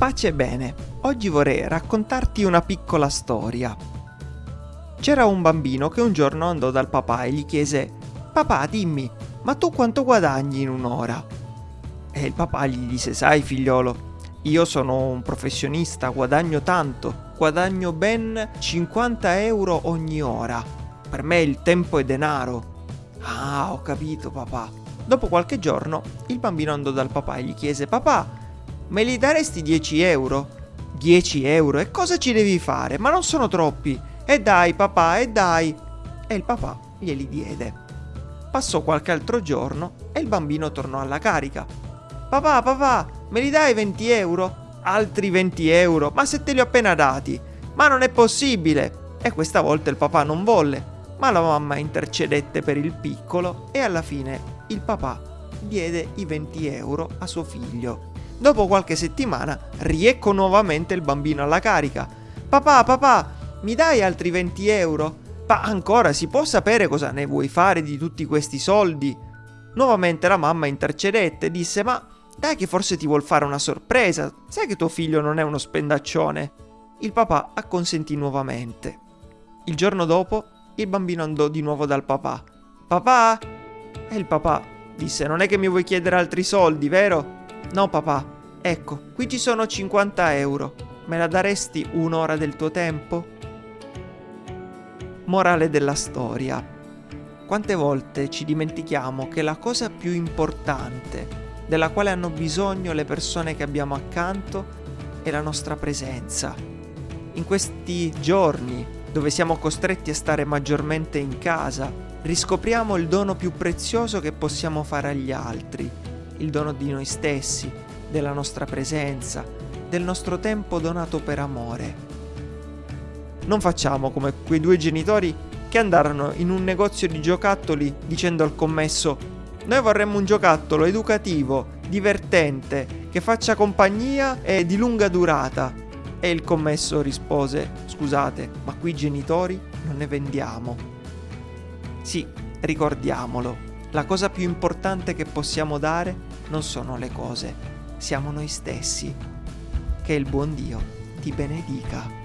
Pace e bene, oggi vorrei raccontarti una piccola storia. C'era un bambino che un giorno andò dal papà e gli chiese Papà, dimmi, ma tu quanto guadagni in un'ora? E il papà gli disse Sai figliolo, io sono un professionista, guadagno tanto, guadagno ben 50 euro ogni ora. Per me il tempo è denaro. Ah, ho capito papà. Dopo qualche giorno il bambino andò dal papà e gli chiese Papà, Me li daresti 10 euro? 10 euro? E cosa ci devi fare? Ma non sono troppi. E dai papà, e dai. E il papà glieli diede. Passò qualche altro giorno e il bambino tornò alla carica. Papà, papà, me li dai 20 euro? Altri 20 euro? Ma se te li ho appena dati? Ma non è possibile! E questa volta il papà non volle, ma la mamma intercedette per il piccolo e alla fine il papà diede i 20 euro a suo figlio. Dopo qualche settimana riecco nuovamente il bambino alla carica. Papà, papà, mi dai altri 20 euro? Ma ancora si può sapere cosa ne vuoi fare di tutti questi soldi? Nuovamente la mamma intercedette e disse ma dai che forse ti vuol fare una sorpresa, sai che tuo figlio non è uno spendaccione. Il papà acconsentì nuovamente. Il giorno dopo il bambino andò di nuovo dal papà. Papà? E il papà disse non è che mi vuoi chiedere altri soldi, vero? No papà, ecco, qui ci sono 50 euro. Me la daresti un'ora del tuo tempo? Morale della storia. Quante volte ci dimentichiamo che la cosa più importante, della quale hanno bisogno le persone che abbiamo accanto, è la nostra presenza. In questi giorni, dove siamo costretti a stare maggiormente in casa, riscopriamo il dono più prezioso che possiamo fare agli altri, il dono di noi stessi, della nostra presenza, del nostro tempo donato per amore. Non facciamo come quei due genitori che andarono in un negozio di giocattoli dicendo al commesso noi vorremmo un giocattolo educativo, divertente, che faccia compagnia e di lunga durata. E il commesso rispose scusate, ma qui genitori non ne vendiamo. Sì, ricordiamolo, la cosa più importante che possiamo dare non sono le cose, siamo noi stessi. Che il buon Dio ti benedica.